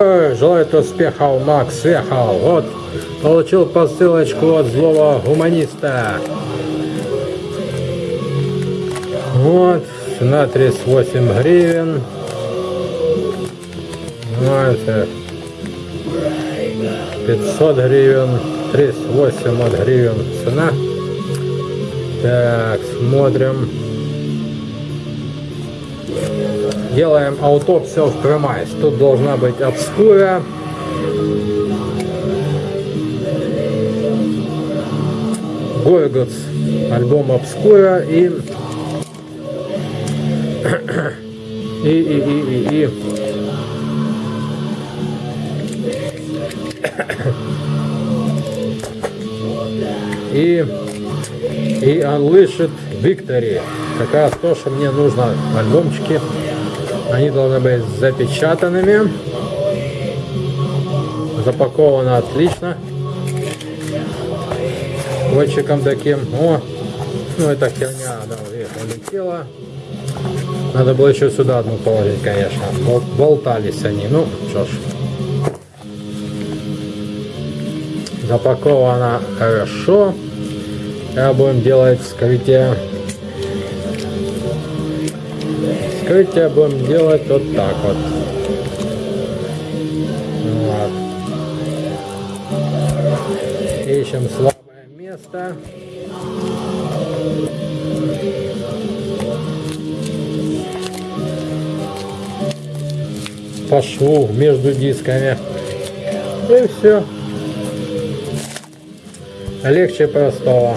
Желает успехов, Макс съехал. Вот, получил посылочку от злого гуманиста. Вот, на 38 гривен. Вот, э, 500 гривен, 38 от гривен цена. Так, смотрим. Делаем аутопсию в Премайс. Тут должна быть обскура. Горготс, альбом обскура и и, и, и, и, и. И, и Unleashed Victory. Как раз то, что мне нужно альбомчики. Они должны быть запечатанными. Запаковано отлично. Скотчиком таким. О, ну это херня, да, улетела. Надо было еще сюда одну положить, конечно. Болтались они. Ну, что ж. Запаковано хорошо. Сейчас будем делать вскрытие. Вскрытие будем делать вот так вот. вот. Ищем слабое место. по шву между дисками. И все. Легче простого.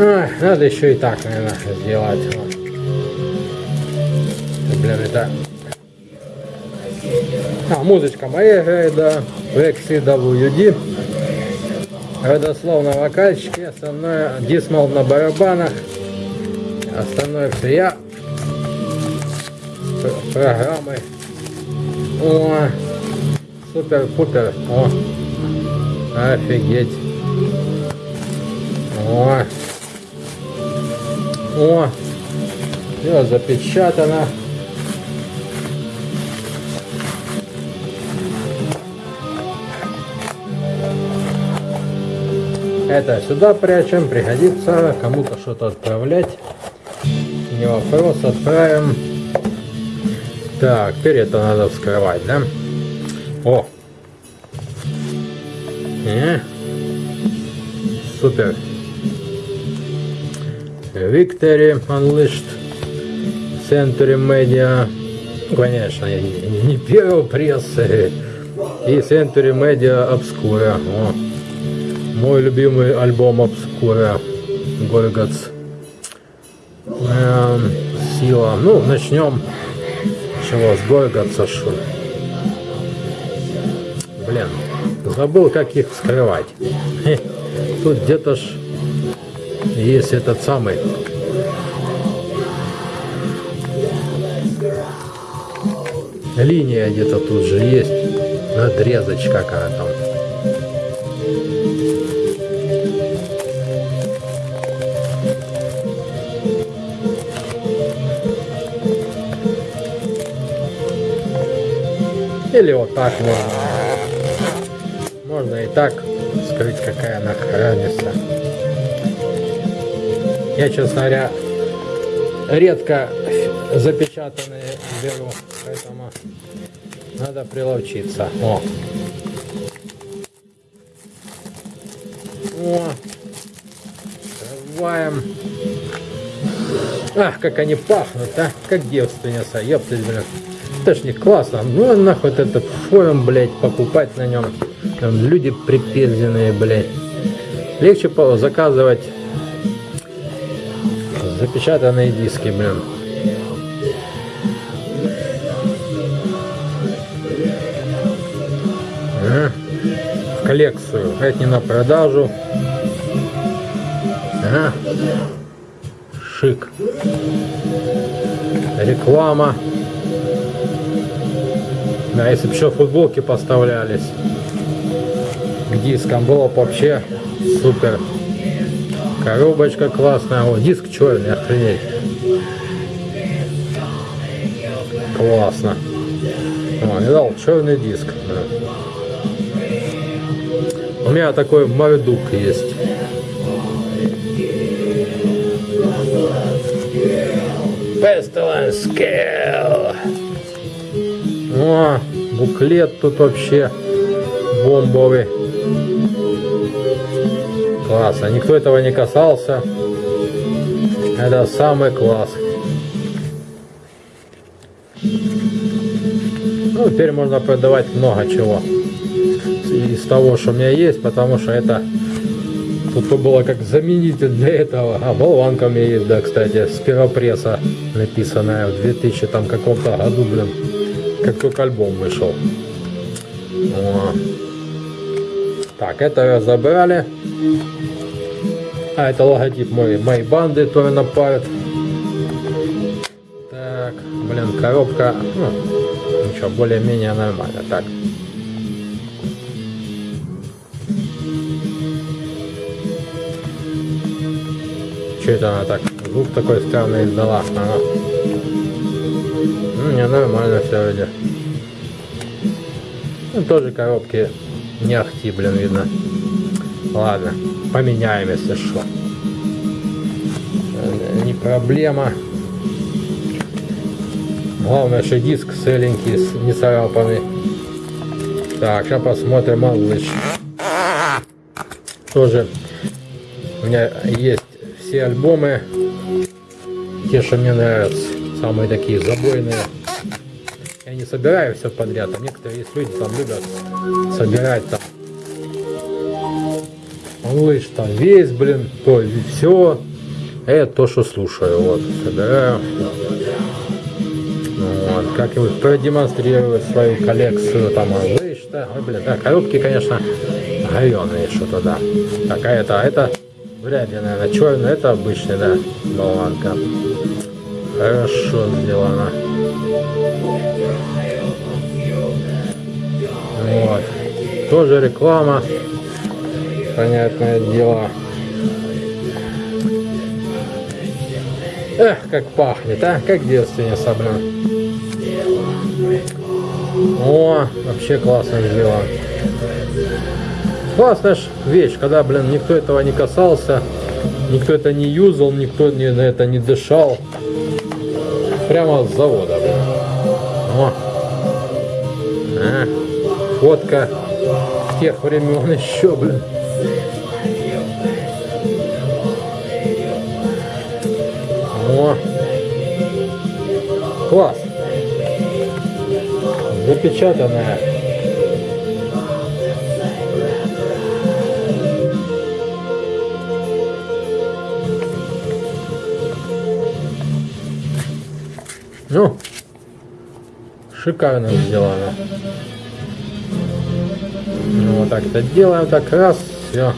Ой, надо еще и так, наверное, сделать. Блин, это... А, музычка моя да. В XCWD. Родословно вокальчики, остальное дисмал на барабанах. Остальное все я. Программы. О, супер-пупер. О, офигеть. О. О, все запечатано. Это сюда прячем, пригодится кому-то что-то отправлять. Не вопрос, отправим. Так, теперь это надо вскрывать, да? О! Э? Супер. Victory Unleashed Century Media. Конечно не, первого прессы. И Century Media Obscura. О, мой любимый альбом Obscura. Горгац эм, сила. Ну начнем. Чего с Горгаца что блин забыл как их скрывать. Тут где-то ж есть этот самый. Линия где-то тут же есть. Надрезочка какая там или вот так можно можно и так скрыть какая она разница я, честно говоря, редко запечатанные беру, поэтому надо приловчиться. О. О. Открываем. Ах, как они пахнут, а? Как девственница, ёптать, блин. Не классно. Ну, нахуй этот фоем, блядь, покупать на нем. Там люди припизденные, блядь. Легче заказывать Запечатанные диски, блин. В коллекцию. Это не на продажу. Шик. Реклама. Да, если бы еще футболки поставлялись к дискам, было бы вообще супер. Коробочка классная. О, диск черный, охренеть. Классно. О, не дал черный диск. Да. У меня такой мордук есть. Pestilence Scale. О, буклет тут вообще бомбовый. Классно. Никто этого не касался. Это самый класс. Ну, теперь можно продавать много чего из того, что у меня есть, потому что это тут было как заменитель для этого. А болванка у меня есть, да, кстати, с первопресса написанная в 2000 там каком-то году, блин, как только альбом вышел. О. Так, это забрали. А, это логотип моей, моей банды, тоже напарит. Так, блин, коробка, ну, ничего, более-менее нормально. Так. Что это она так? Звук такой странный издала. Ага. Ну, не, нормально все вроде. Ну, тоже коробки не ахти, блин, видно. Ладно, поменяем, если что. Э, не проблема. Главное, что диск целенький, не царапанный. Так, сейчас посмотрим малыш. Тоже у меня есть все альбомы, те, что мне нравятся, самые такие забойные. Я не собираю все подряд, а некоторые есть люди там любят собирать там. Малыш там весь, блин, то все. Это то, что слушаю, вот, собираю. Вот, как-нибудь продемонстрирую свою коллекцию там малыш, да, ой, блин, да, коробки, конечно, говеные что-то, да. Такая-то, а это Вряд ли, наверное, черный. Это обычный, да, болванка. Хорошо сделано. Вот. Тоже реклама. Понятное дело. Эх, как пахнет, а? Как девственница, блин. О, вообще классно сделано. Классная вещь, когда, блин, никто этого не касался, никто это не юзал, никто не, на это не дышал. Прямо с завода, блин. О. А, фотка тех времен еще, блин. О. Класс. Запечатанная. Ну, шикарно сделано. Ну, вот так это делаем, так раз, все.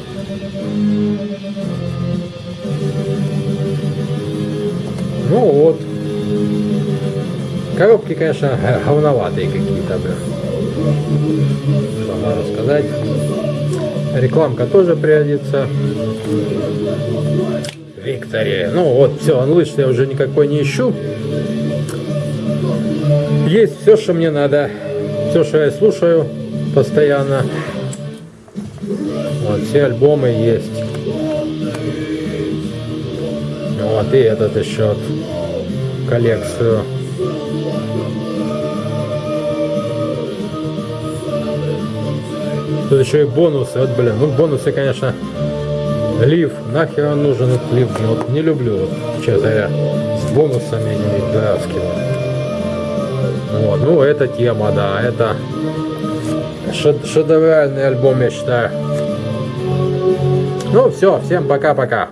Ну вот. Коробки, конечно, говноватые какие-то, блин. Что можно сказать. Рекламка тоже пригодится. Виктория. Ну вот, все, анлыш я уже никакой не ищу. Есть все, что мне надо. Все, что я слушаю постоянно. Вот, все альбомы есть. Вот, и этот еще коллекцию. Тут еще и бонусы. Вот, блин, ну бонусы, конечно, лив. Нахер он нужен этот лив? Вот, не люблю, вот, честно говоря, с бонусами не дурацкими. Вот, ну, эта тема, да, это шедевральный альбом, я считаю. Ну, все, всем пока-пока.